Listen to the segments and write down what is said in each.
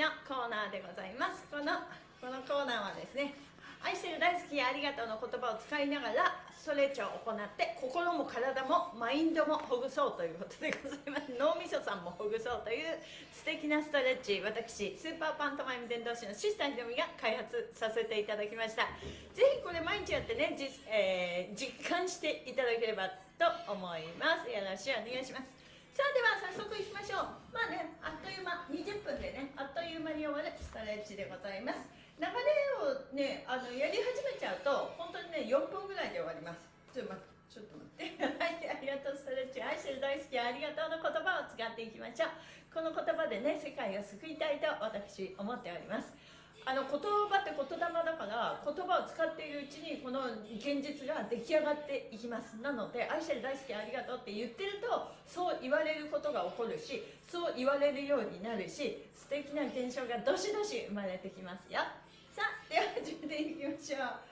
のコーナーでございます。このこのコーナーはですね愛してる大好きやありがとうの言葉を使いながらストレッチを行って心も体もマインドもほぐそうということでございます。脳みそさんもほぐそうという素敵なストレッチ。私スーパーパントマイム伝道師のシスターひろみが開発させていただきました。ぜひこれ毎日やってね、えー、実感していただければと思います。よろしくお願いします。さあでは早速いきましょう。まあねあっという間20分でねあっという間に終わるストレッチでございます。流れをねあのやり始めちゃうと本当にね4分ぐらいで終わります。ちょっと待ってちょっと待って。はいありがとうストレッチ。愛してる大好きありがとうの言葉を使っていきましょう。この言葉でね世界を救いたいと私思っております。あの言葉って言霊だから言葉を使っているうちにこの現実が出来上がっていきますなので愛してる大好きありがとうって言ってるとそう言われることが起こるしそう言われるようになるし素敵な現象がどしどし生まれてきますよ。さあでは始めていきましょう。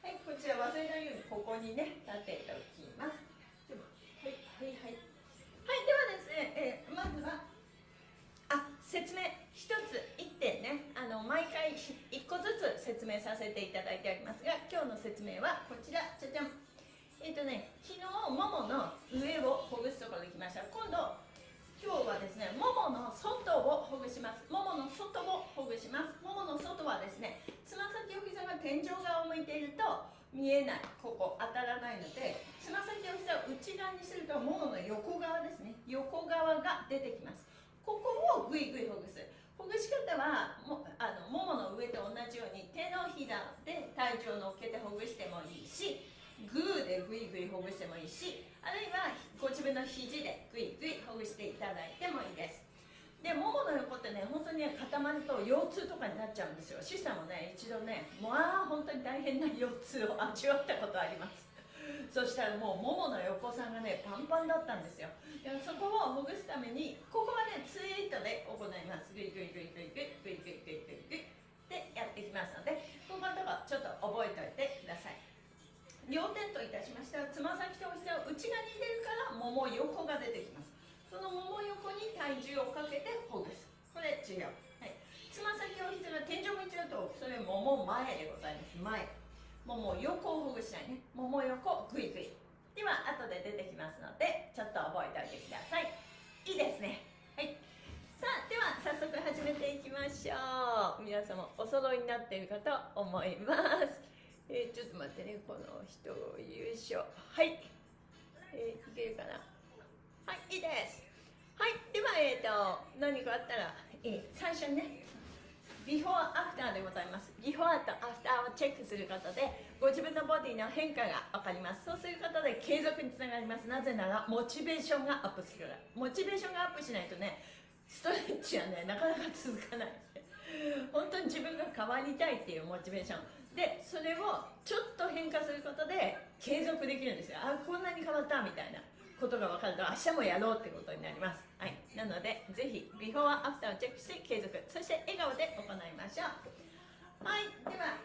はいこちら忘れないようにここにね立てておきますはいはいはいはいではですね、えー、まずはあ説明一つ一点ねあの毎回一個ずつ説明させていただいておりますが今日の説明はこちら。じゃじゃんえっ、ー、とね昨日ももの上をほぐすところに来ました。今度今日はですねももの外をほぐします。ももの外をほぐします。ももの外はですねつま先お膝が天井側を向いていると見えない。ここ当たらないのでつま先お膝を内側にするとももの横側ですね。横側が出てきます。ここをぐいぐいほぐす。ほぐし方はもあのももの上と同じように手のひらで体重を乗っけてほぐしてもいいしグーでぐいぐいほぐしてもいいしあるいはご自分の肘でぐいぐいほぐしていただいてもいいです。でももの横ってね本当にね固まると腰痛とかになっちゃうんですよ。シスターもね一度ねまあ本当に大変な腰痛を味わったことあります。そしたらもうももの横さんがねパンパンだったんですよ。でもそこをほぐすためにここはねツイートで行います。グイグイグイグイグイグイグイグイグイグイってやっていきますのでここのとこちょっと覚えておいてください両点といたしましてはつま先とお膝を内側に入れるからもも横が出てきますそのもも横に体重をかけてほぐすこれ違う、はい、つま先お膝が天井向いちゃうとそれもも前でございます前もも横をほぐしたいね。もも横グイグイ。では後で出てきますのでちょっと覚えておいてください。いいですね。はい。さあでは早速始めていきましょう。皆様お揃いになっているかと思います。えー、ちょっと待ってね。この人よいしょはい。えー、いけるかな？はいいいです。はい。ではえっ、ー、と何かあったら、えー、最初にねビフォーアフターでございます。ビフォーとアフターをチェックすることでご自分のボディの変化が分かります。そうすることで継続につながります。なぜならモチベーションがアップするから。モチベーションがアップしないとねストレッチはねなかなか続かない。本当に自分が変わりたいっていうモチベーション。でそれをちょっと変化することで継続できるんですよ。あこんなに変わったみたいな。ことが分かると明日もやろうってことになります、はい、なのでぜひビフォーアフターをチェックして継続。そして笑顔で行いましょう。はい。では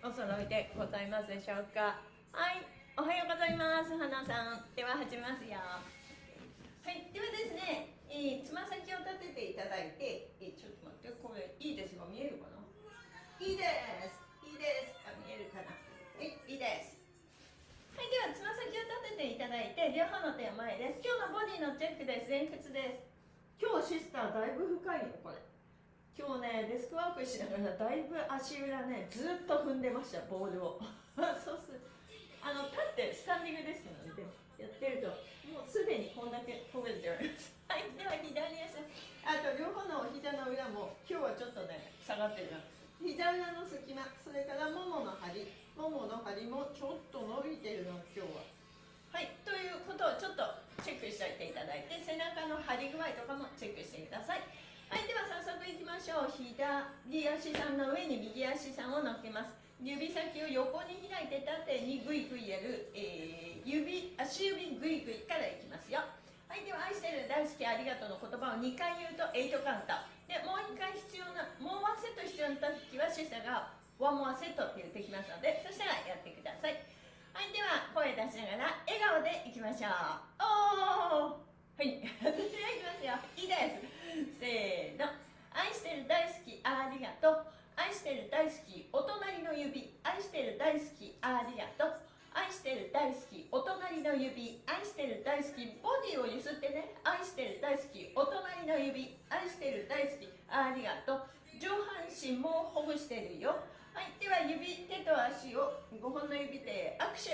お揃いでございますでしょうか。はい。おはようございます。花さん。では始めますよ。はい。ではですねえー、つま先を立てていただいて、えー、ちょっと待ってこれいいですか見えるかな？いいです。いいです。あ見えるかな？はい。いいです。はい。ではつま先を立てていただいて両方の手を前です。今日のボディのチェックです。前屈です。今日シスターだいぶ深いよこれ。今日ねデスクワークしながらだいぶ足裏ねずっと踏んでましたボールを。そうすあの立ってスタンディングですのでやってるともうすでにこんだけほぐれております はいでは左足。あと両方のお膝の裏も今日はちょっとね下がってるな。膝裏の隙間それからももの張りももの張りもちょっと伸びてるの今日ははいということをちょっとチェックしておいていただいて背中の張り具合とかもチェックしてください。はいでは早速いきましょう。左足さんの上に右足さんを乗っけます。指先を横に開いて縦にグイグイやる、えー、指足指グイグイからいきますよ。はいでは愛してる大好きありがとうの言葉を2回言うと8カウント。でもう1回必要なもうワンセット必要な時はシスタがワンモアセットって言ってきますのでそしたらやってください。はいでは声出しながら笑顔でいきましょう。おおはい。私はいきますよ。いいです。せーの。愛してる大好きありがとう。愛してる大好きお隣の指。愛してる大好きありがとう。愛してる大好きお隣の指。愛してる大好きボディをゆすってね。愛してる大好きお隣の指。愛してる大好きありがとう。上半身もほぐしてるよはいでは指手と足を5本の指で握手。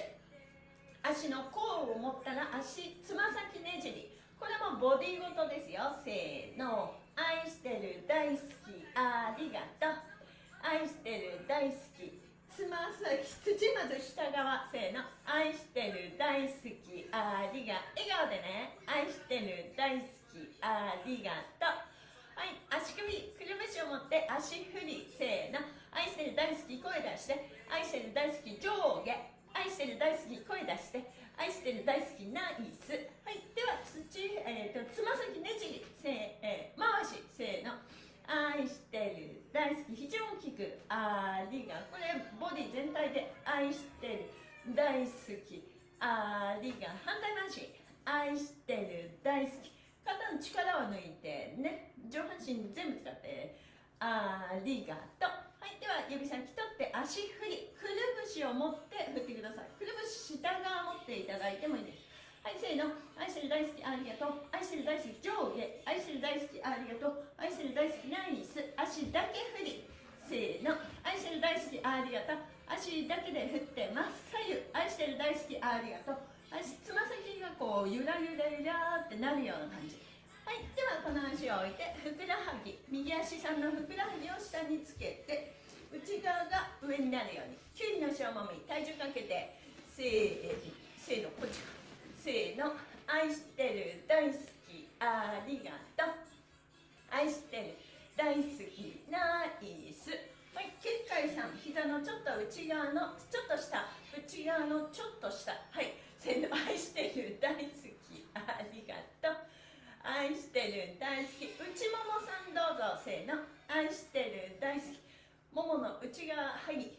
足の甲を持ったら足つま先ねじり。これもボディごとですよ。せーの。愛してる大好きありがとう。愛してる大好きつま先土まず下側。せーの。愛してる大好きありが笑顔でね。愛してる大好きありがとう。はい足首くるぶしを持って足振り。せーの。愛してる大好き声出して愛してる大好き上下愛してる大好き声出して愛してる大好きナイス。はいでは土、えーと、つま先ねじりせ、えー、回しせーの。愛してる大好き非常に大きくありがこれボディ全体で愛してる大好きありが反対回し。愛してる大好き。肩の力を抜いてね上半身全部使ってありがとう。はいでは指先取って足振りくるぶしを持って振ってください。くるぶし下側持っていただいてもいいです。はいせーの。愛してる大好きありがとう。愛してる大好き上下。愛してる大好きありがとう。愛してる大好きナイス。足だけ振り。せーの。愛してる大好きありがとう。足だけで振ってます左右。愛してる大好きありがとう。足つま先がこうゆらゆらゆらってなるような感じ。はいではこの足を置いてふくらはぎ右足さんのふくらはぎを下につけて内側が上になるようにきゅうりの小もみ体重かけてせーせーのこっちか。せーの愛してる大好きありがとう。愛してる大好きナイス。はい結界さん膝のちょっと内側のちょっと下。内側のちょっと下。はいせーの愛してる大好きありがとう。愛してる大好き。内ももさんどうぞせーの。愛してる大好き。ももの内側はい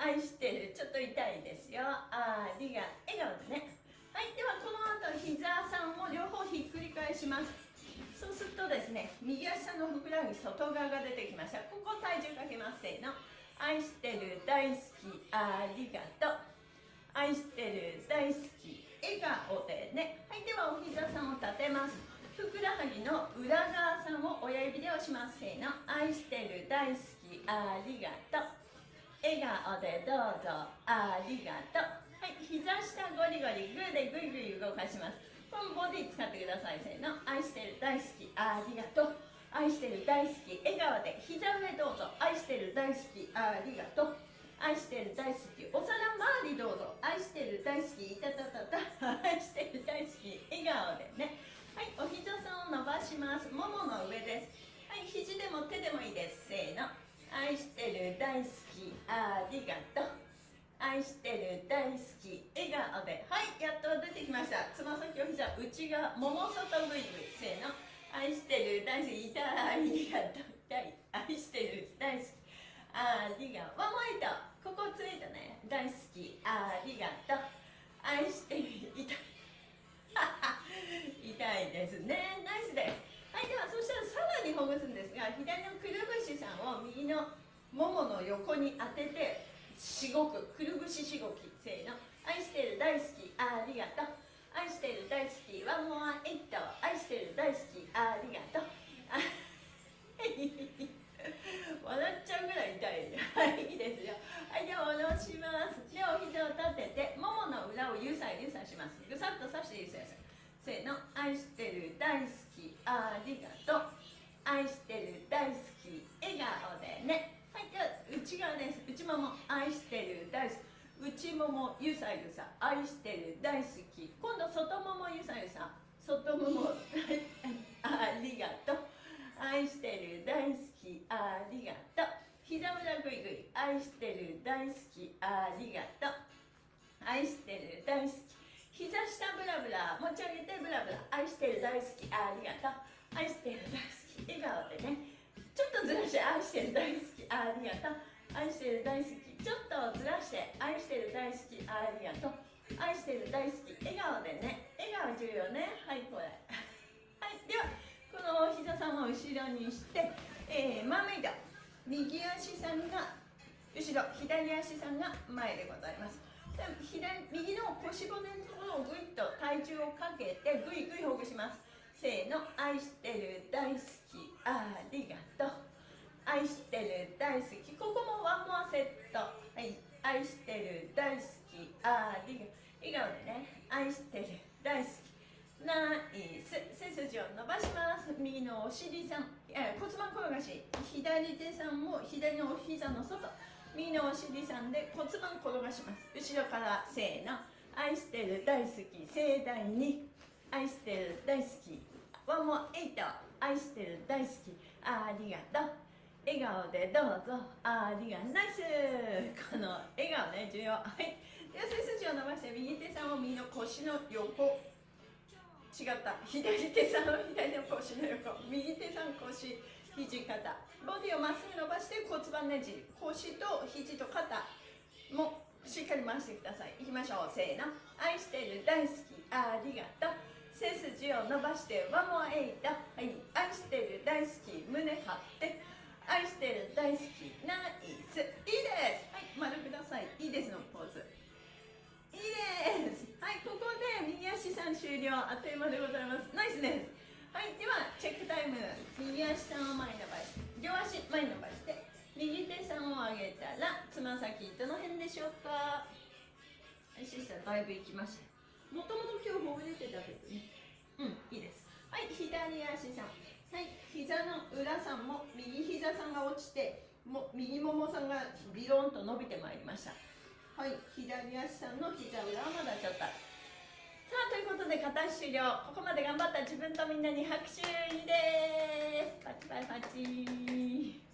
愛してる。ちょっと痛いですよ。ありが笑顔でね。はいではこの後膝さんを両方ひっくり返します。そうするとですね右足のふくらはぎ外側が出てきました。ここ体重かけます。せーの。愛してる大好き。ありがと。う愛してる大好き。笑顔でね。はいではお膝さんを立てます。ふくらはぎの裏側さんを親指で押します。せーの。愛してる。大好き。ありがとう。笑顔でどうぞ。ありがとう。はい。膝下ゴリゴリグーでグイグイ動かします。このボディ使ってください。せーの。愛してる。大好き。ありがとう。愛してる。大好き。笑顔で膝上どうぞ。愛してる。大好き。ありがとう。愛してる。大好き。お皿周りどうぞ。愛してる。大好き。いたたたた愛してる。大好き。笑顔でね。はいお膝さんを伸ばします。ももの上です。はい肘でも手でもいいです。せーの。愛してる大好きありがとう。愛してる大好き笑顔で。はいやっと出てきました。つま先お膝内側もも外ぐいぐいせーの。愛してる大好き痛いありがとう。痛い。愛してる大好きありがとう。ワンモイトここついたね。大好きありがとう。愛してる痛い。痛いですね。ナイスです。はいではそしたらさらにほぐすんですが左のくるぶしさんを右のももの横に当ててしごくくるぶししごきせーの。愛してる大好きありがとう。愛してる大好きワンモアエット愛してる大好きありがとう。笑っちゃうぐらい痛い。はいいいですよ。はいでは下ろします。でお膝を立ててももの裏をゆさゆさします。ぐさっとさしてゆさゆさーの愛してる大好きありがとう。愛してる大好き笑顔でね。はいでは内側です。内もも愛してる大好き。内ももゆさゆさ。愛してる大好き。今度外ももゆさゆさ。外ももありがとう。愛してる大好きありがとう。膝裏ぐいぐい。愛してる大好きありがとう。愛してる大好き。膝下ブラブラ持ち上げてブラブラ。愛してる大好き。ありがとう。愛してる大好き。笑顔でね。ちょっとずらして。愛してる大好き。ありがとう。愛してる大好き。ちょっとずらして。愛してる大好き。ありがとう。愛してる大好き。笑顔でね。笑顔重要ね。はいこれ。はいではこの膝さんを後ろにしてえー、マーメイド右足さんが後ろ。左足さんが前でございます。左右の腰骨のとをぐいっと体重をかけてぐいぐいほぐします。せーの愛してる大好きありがとう。愛してる大好き。ここもワンモアセット。はい。愛してる大好きありがとう。笑顔でね。愛してる大好き。ナイス。背筋を伸ばします。右のお尻さん。骨盤転がし。左手さんも左のお膝の外。右のお尻さんで骨盤転がします。後ろからせーの。愛してる大好き盛大に。愛してる大好き。ワンモエイト。愛してる大好き。ありがとう。笑顔でどうぞ。ありがナイス。この笑顔ね重要。はい。では背筋を伸ばして右手さんを右の腰の横。違った。左手さんを左の腰の横。右手さん腰肘肩。ボディをまっすぐ伸ばして骨盤ねじ。腰と肘と肩もしっかり回してください。いきましょう。せーの。愛してる大好き。ありがとう。背筋を伸ばしてワンモアエイトはい。愛してる大好き。胸張って。愛してる大好き。ナイス。いいです。はい。丸ください。いいですのポーズ。いいです。はい。ここで右足さん終了。あっという間でございます。ナイスです。はい。ではチェックタイム。右足さんを前に伸ばして両足前に伸ばして。右手さんを上げたらつま先どの辺でしょうか？はいシスターだいぶいきました。もともと今日ほぐれてたけどね。うんいいです。はい左足さん。はい膝の裏さんも右膝さんが落ちても右ももさんがビロンと伸びてまいりました。はい左足さんの膝裏はまだちょっと。さあということで片足終了ここまで頑張った自分とみんなに拍手いいです。パチパチパチ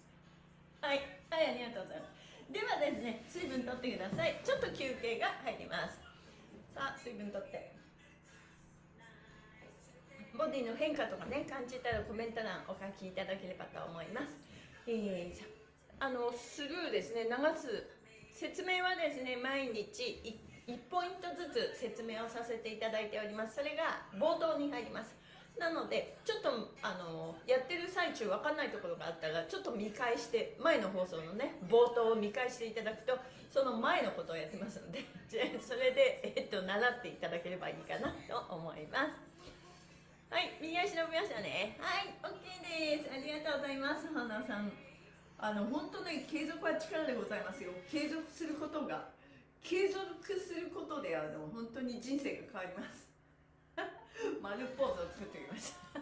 はい。はいありがとうございます。ではですね水分とってください。ちょっと休憩が入ります。さあ水分とって。ボディの変化とかね感じたらコメント欄お書きいただければと思います。えー、あのスルーですね流す説明はですね毎日1 1ポイントずつ説明をさせていただいております。それが冒頭に入ります。なのでちょっとあのやってる最中分かんないところがあったらちょっと見返して前の放送のね冒頭を見返していただくとその前のことをやってますので それで、えっと、習っていただければいいかなと思います。はい右足伸びましたね。はい OK です。ありがとうございます。花さん。あの本当ね継続は力でございますよ。継続することが継続することであの本当に人生が変わります。丸ポーズを作ってきました。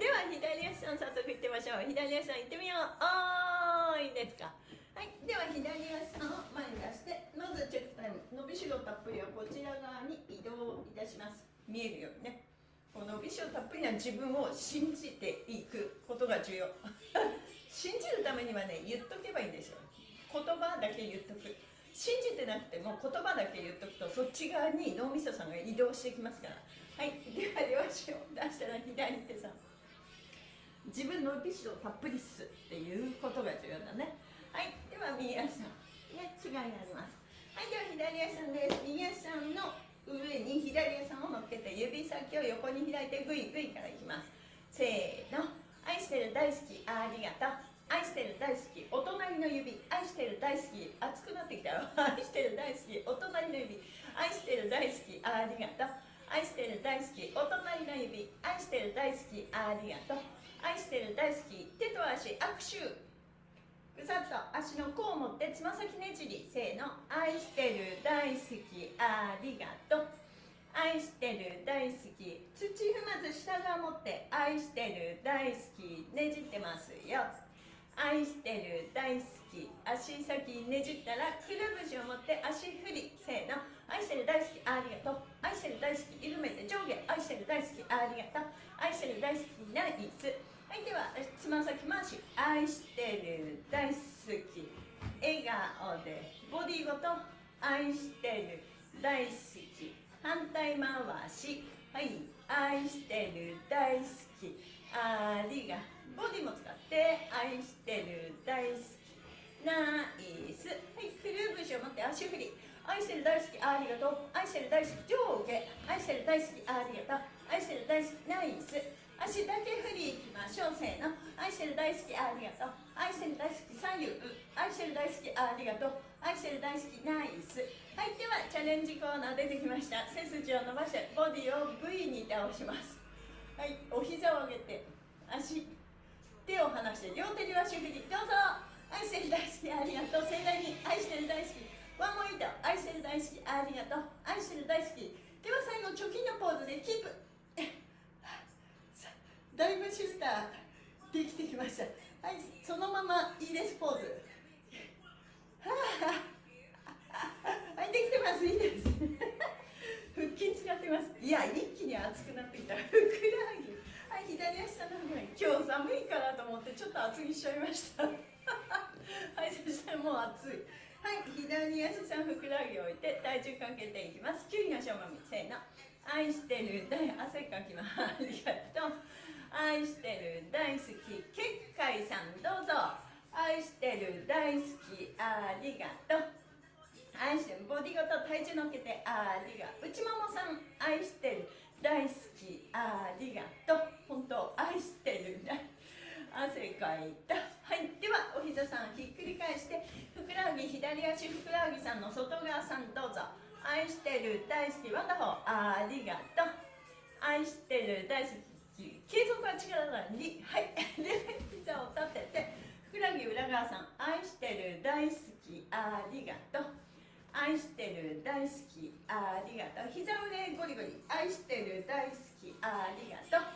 では左足さん早速いってみましょう。左足さんいってみよう。あーいいですか。はい。では左足さんを前に出してまずチェックタイム。伸びしろたっぷりはこちら側に移動いたします。見えるようにね。この伸びしろたっぷりな自分を信じていくことが重要。信じるためにはね言っとけばいいんですよ。言葉だけ言っとく信じてなくても言葉だけ言っとくとそっち側に脳みそさんが移動してきますから。はい。では両足を出したら左手さん。自分のビシをたっぷりすっていうことが重要だね。はい。では右足さん。ね違いがあります。はい。では左足さんです。右足さんの上に左足さんを乗っけて指先を横に開いてグイグイからいきます。せーの。愛してる大好き。ありがとう。愛してる大好きお隣の指愛してる大好き熱くなってきたよ。愛してる大好きお隣の指愛してる大好きありがとう。愛してる大好きお隣の指愛してる大好きありがとう。愛してる大好き手と足握手。ぐさっと足の甲を持ってつま先ねじりせーの。愛してる大好きありがとう。愛してる大好き土踏まず下側持って愛してる大好きねじってますよ。愛してる大好き。足先ねじったらくるぶしを持って足振り。せーの。愛してる大好きありがとう。愛してる大好き緩めて上下。愛してる大好きありがとう。愛してる大好きナイスはいではつま先回し。愛してる大好き。笑顔で。ボディごと。愛してる大好き。反対回し。はい。愛してる大好き。ありがとう。ボディも使って愛してる大好き。ナイス。はいくるぶしを持って足振り。愛してる大好きありがとう。愛してる大好き上下。愛してる大好きありがとう。愛してる大好きナイス。足だけ振りいきましょう。せーの。愛してる大好きありがとう。愛してる大好き左右。愛してる大好きありがとう。愛してる大好きナイス。はいではチャレンジコーナー出てきました。背筋を伸ばしてボディを V に倒します。はいお膝を上げて足。手を離して両手両足振りどうぞ愛してる大好きありがとう盛大に愛してる大好きワンモイト愛してる大好きありがとう愛してる大好きでは最後貯金のポーズでキープ。だいぶシスターできてきました。はいそのままいいですポーズ。はいできてますいいです。腹筋使ってます。いや一気に熱くなってきた。ふくらはぎ。左足下の方に今日寒いからと思ってちょっと厚着しちゃいました。はいそしたらもう暑い。はい左足さんふくらはぎを置いて体重かけていきます。キュウリのしょもみせーの。愛してる大汗かきます。ありがとう。愛してる大好き結界さんどうぞ。愛してる大好きありがとう。愛してるボディごと体重乗っけてありがとう。内ももさん愛してる大好き。ありがとう。本当愛してる大汗かいた。はい。ではお膝さんひっくり返してふくらはぎ左足ふくらはぎさんの外側さんどうぞ。愛してる大好きワンダホー。ありがとう。愛してる大好き。継続は力なのに。はい。で膝を立ててふくらはぎ裏側さん。愛してる大好き。ありがとう。愛してる大好きありがとう。膝上ゴリゴリ。愛してる大好きありがとう。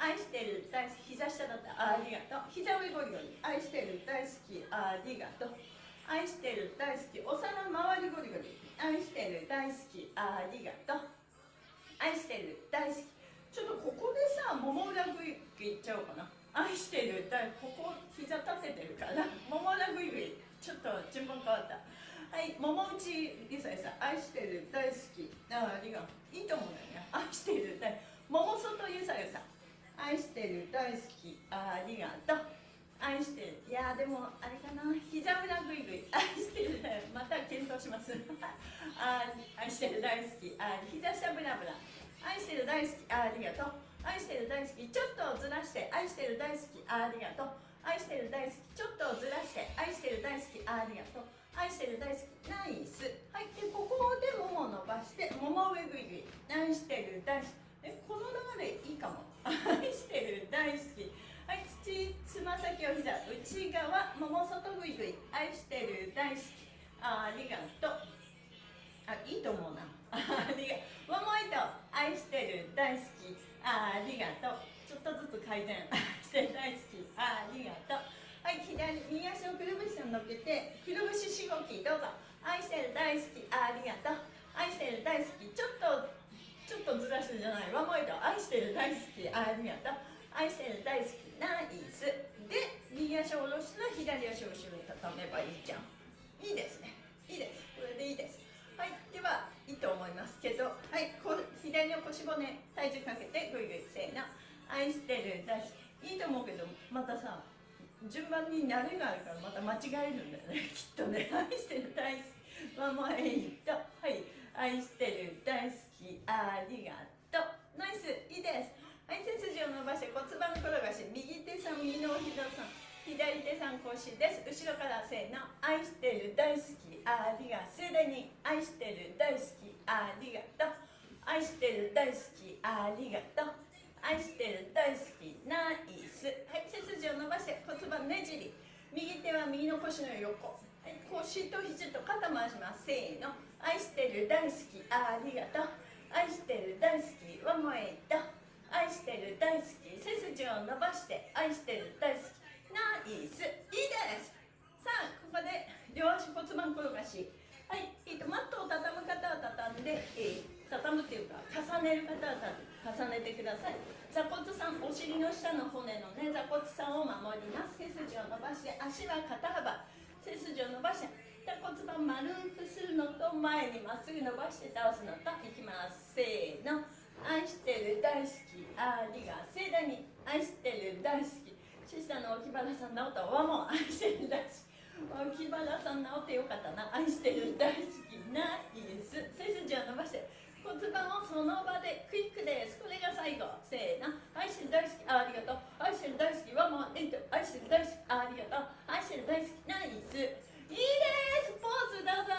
愛してる大好き。膝下だった。ありがとう。膝上ゴリゴリ。愛してる大好きありがとう。愛してる大好き。お皿周りゴリゴリ。愛してる大好きありがとう。愛してる大好き。ちょっとここでさもも裏グイグイいっちゃおうかな。愛してる大ここ膝立ててるから。もも裏グイグイちょっと順番変わった。はい桃内りささん愛してる大好き。あありがとういいと思うんだよね。愛してる大桃外ゆさゆさん愛してる大好き。ありがとう。愛してる。いやでもあれかな。膝裏ぐいぐい愛してる。また検討します。あ愛してる大好き。あ膝下ブラブラ。愛してる大好き。ありがとう。愛してる大好き。ちょっとずらして。愛してる大好き。ありがとう。愛してる大好き。ちょっとずらして。愛してる大好き。ありがとう。愛してる大好きナイス。はいでここでもも伸ばしてもも上ぐいぐい愛してる大好き。えこの流れいいかも。愛してる大好き。はい土つま先を膝内側もも外ぐいぐい。愛してる大好き。ありがとう。あいいと思うな。ありがとう。ももいと愛してる大好き。ありがとう。ちょっとずつ改善愛してる大好き。ありがとう。はい左右足をくるぶしに乗っけてくるぶししごきどうぞ。愛してる大好きありがとう。愛してる大好きちょっとちょっとずらしてじゃない。ワンモイト。愛してる大好きありがとう。愛してる大好きナイス。で右足を下ろしたら左足を後ろに畳めばいいじゃん。いいですね。いいです。これでいいです。はいではいいと思いますけどはいこ左の腰骨体重かけてぐいぐいせーの。愛してる大好き。いいと思うけどまたさ順番に慣れがあるからまた間違えるんだよね。きっとね。愛してる大好き。ワンモイトはい。愛してる大好き。ありがとう。ナイス。いいです。はい。背筋を伸ばして骨盤転がし。右手さん右のお膝さん。左手さん腰です。後ろからせーの。愛してる大好き。ありが盛大に。愛してる大好き。ありがとう。愛してる大好き。ありがとう。愛してる大好き。ナイスはい背筋を伸ばして骨盤ねじり。右手は右の腰の横、はい、腰と肘と肩回します。せーの。愛してる大好きありがとう。愛してる大好きワンモエイト愛してる大好き背筋を伸ばして。愛してる大好き。ナイス。いいです。さあここで両足骨盤転がし。はい、えーと、マットを畳む方は畳んで、えー、畳むっていうか重ねる方は畳む。重ねてください。座骨さんお尻の下の骨のね座骨さんを守ります。背筋を伸ばして足は肩幅。背筋を伸ばして骨盤丸くするのと前にまっすぐ伸ばして倒すのといきます。せーの。愛してる大好きありが盛大に愛してる大好き。シスターの沖原さんの音はもう愛してる大好き。脇腹さん治ってよかったな。愛してる大好き。ないいです背筋を伸ばしてその場でクイックです。これが最後。せーの。愛してる大好き。ありがとう。愛してる大好き。はもうえっと愛してる大好き。ありがとう。愛してる大好き。ナイス。いいです。ポーズどうぞ。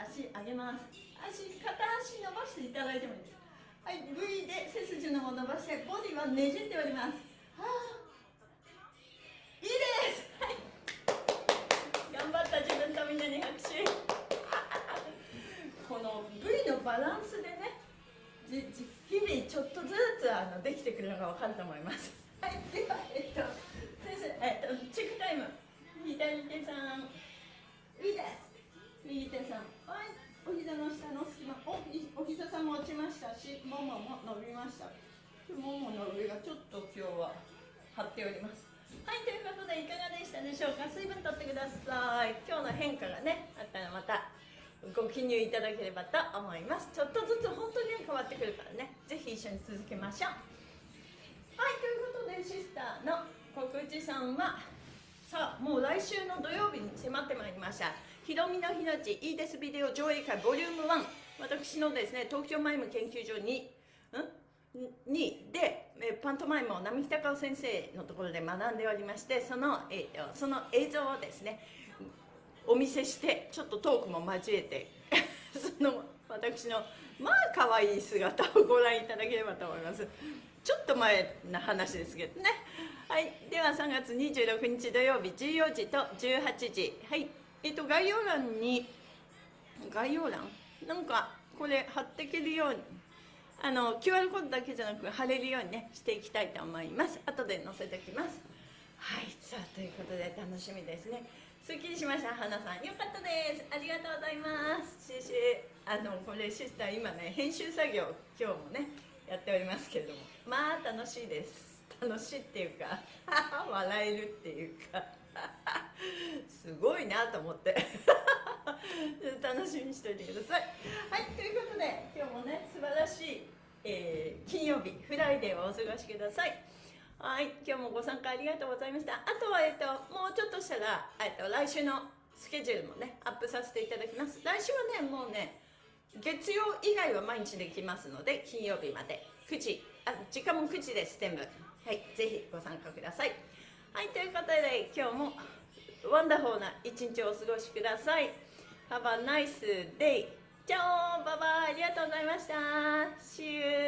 足上げます。足片足伸ばしていただいてもいいです。はい。V で背筋の方伸ばしてボディはねじっております。はあ。いいです。はい。頑張った自分とみんなに拍手。この V のバランスでね日々ちょっとずつあのできてくるのが分かると思います。はい。ではえっと先生えっとチェックタイム。左手さん。いいです。右手さん。はい。お膝の下の隙間おひお膝さんも落ちましたしももも伸びました。ももの上がちょっと今日は張っております。はいということでいかがでしたでしょうか？水分とってください。今日の変化がねあったらまたご記入いただければと思います。ちょっとずつ本当に変わってくるからね。ぜひ一緒に続けましょう。はいということでシスターの告知さんはさあもう来週の土曜日に迫ってまいりました。ひろみの日のちいいですビデオ上映会ボリューム1私のですね東京マイム研究所にん？にでパントマイムを並木隆夫先生のところで学んでおりましてその,、えー、その映像をですねお見せしてちょっとトークも交えて その私のまあ可愛い姿をご覧いただければと思います。ちょっと前な話ですけどね。はい。では3月26日土曜日14時と18時。はい。えっと概要欄に概要欄？なんかこれ貼っていけるようにあの QR コードだけじゃなく貼れるようにねしていきたいと思います。後で載せておきます。はい。さあということで楽しみですね。すっきりしました。花さんよかったです。ありがとうございます。シシあのこれシスター今ね編集作業今日もねやっておりますけれども。まあ楽しいです。楽しいっていうか 笑えるっていうか。すごいなと思って。楽しみにしておいてください。はいということで今日もね素晴らしい、えー、金曜日 Friday をお過ごしください。はい今日もご参加ありがとうございました。あとは、えっと、もうちょっとしたら、えっと、来週のスケジュールもねアップさせていただきます。来週はねもうね月曜以外は毎日できますので金曜日まで。9時あ時間も9時です全部。はいぜひご参加ください。はいということで今日も wonderful な一日をお過ごしください。Have a nice day! じゃあバイバイ。ありがとうございました。See you!